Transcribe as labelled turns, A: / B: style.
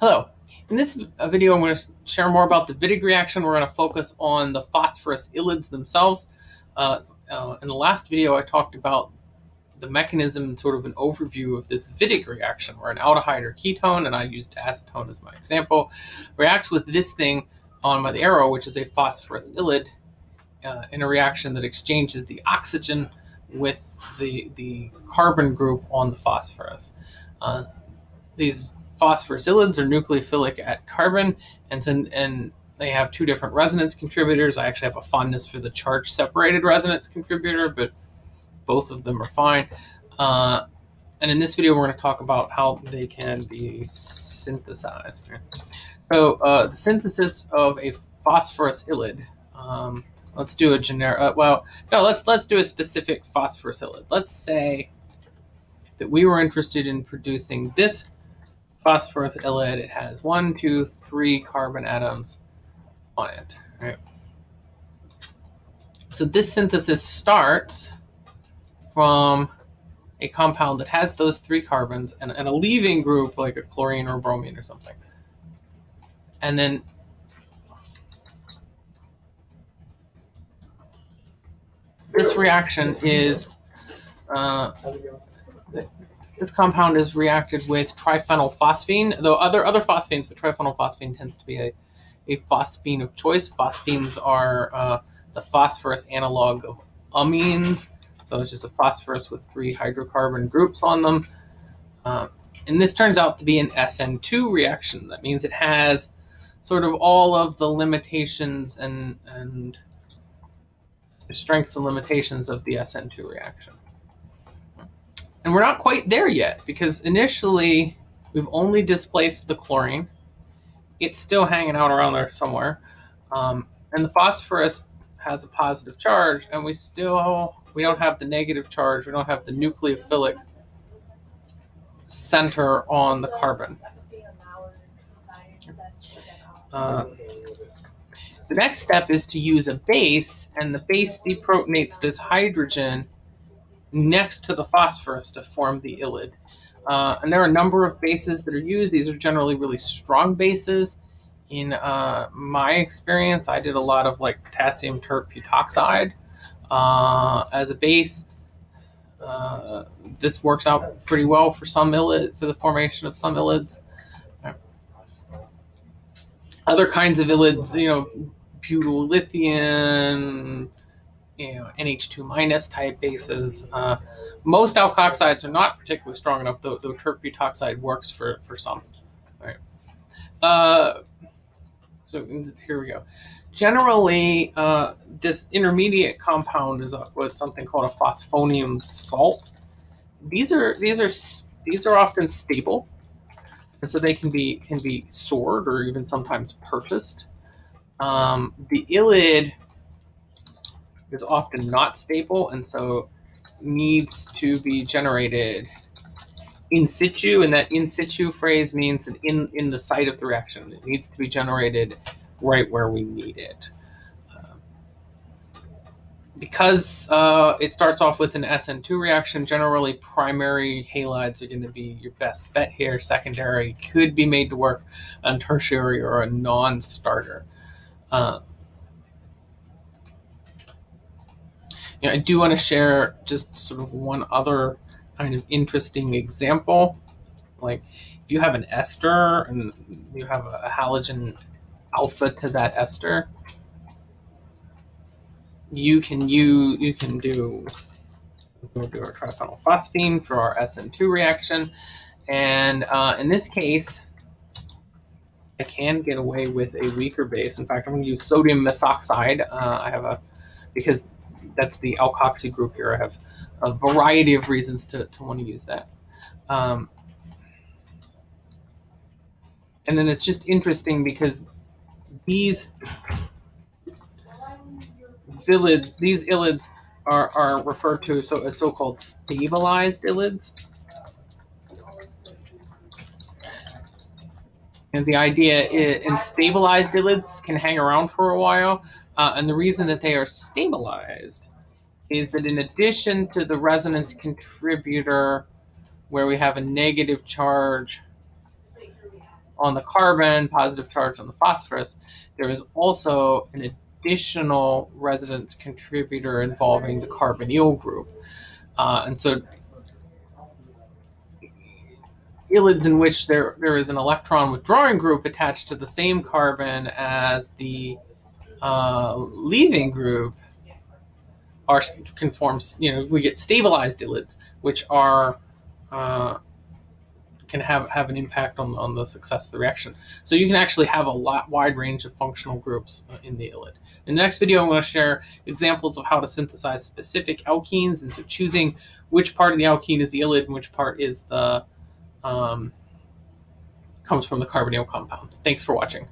A: Hello. In this video, I'm going to share more about the Wittig reaction. We're going to focus on the phosphorus ylids themselves. Uh, uh, in the last video, I talked about the mechanism, sort of an overview of this Wittig reaction, where an aldehyde or ketone, and I used acetone as my example, reacts with this thing on my arrow, which is a phosphorus ylid, uh, in a reaction that exchanges the oxygen with the, the carbon group on the phosphorus. Uh, these phosphorus are nucleophilic at carbon, and, so, and they have two different resonance contributors. I actually have a fondness for the charge separated resonance contributor, but both of them are fine. Uh, and in this video, we're going to talk about how they can be synthesized. So uh, the synthesis of a phosphorus ylid. Um, let's do a generic. Uh, well, no, let's let's do a specific phosphorus ylid. Let's say that we were interested in producing this phosphorus ylid. It has one, two, three carbon atoms on it. Right? So this synthesis starts from a compound that has those three carbons and, and a leaving group like a chlorine or bromine or something. And then this reaction is uh, this compound is reacted with triphenylphosphine, though other other phosphines, but triphenylphosphine tends to be a, a phosphine of choice. Phosphines are uh, the phosphorus analog of amines, so it's just a phosphorus with three hydrocarbon groups on them. Uh, and this turns out to be an SN2 reaction. That means it has sort of all of the limitations and, and strengths and limitations of the SN2 reaction. And we're not quite there yet because initially we've only displaced the chlorine. It's still hanging out around there somewhere. Um, and the phosphorus has a positive charge and we still, we don't have the negative charge. We don't have the nucleophilic center on the carbon. Uh, the next step is to use a base, and the base deprotonates this hydrogen next to the phosphorus to form the ylid. Uh, and there are a number of bases that are used. These are generally really strong bases. In uh, my experience, I did a lot of like potassium tert butoxide uh, as a base. Uh, this works out pretty well for some ylid, for the formation of some ylids. Other kinds of ylids, you know, butyl lithium, you know, NH2 minus type bases. Uh, most alkoxides are not particularly strong enough, though, though tert butoxide works for, for some. All right. Uh, so here we go. Generally, uh, this intermediate compound is what's something called a phosphonium salt. These are these are these are often stable, and so they can be can be stored or even sometimes purchased. Um, the ylid is often not stable and so needs to be generated in situ. And that in situ phrase means that in, in the site of the reaction. It needs to be generated right where we need it. Um, because uh, it starts off with an SN2 reaction, generally primary halides are going to be your best bet here. Secondary could be made to work on tertiary or a non-starter. Uh, you know, I do want to share just sort of one other kind of interesting example. Like if you have an ester and you have a halogen alpha to that ester, you can you you can do we'll do our triphenylphosphine for our SN2 reaction, and uh, in this case, I can get away with a weaker base. In fact, I'm going to use sodium methoxide. Uh, I have a because that's the alkoxy group here. I have a variety of reasons to, to want to use that. Um, and then it's just interesting because these ylids, these are, are referred to so as so-called stabilized ylids. And the idea is, and stabilized ylids can hang around for a while. Uh, and the reason that they are stabilized is that in addition to the resonance contributor, where we have a negative charge on the carbon, positive charge on the phosphorus, there is also an additional resonance contributor involving the carbonyl group. Uh, and so ylids in which there, there is an electron withdrawing group attached to the same carbon as the uh, leaving group are conforms, you know, we get stabilized ylids, which are uh, can have, have an impact on, on the success of the reaction. So you can actually have a lot wide range of functional groups uh, in the ylid. In the next video, I'm going to share examples of how to synthesize specific alkenes, and so choosing which part of the alkene is the ylid and which part is the um, comes from the carbonyl compound. Thanks for watching.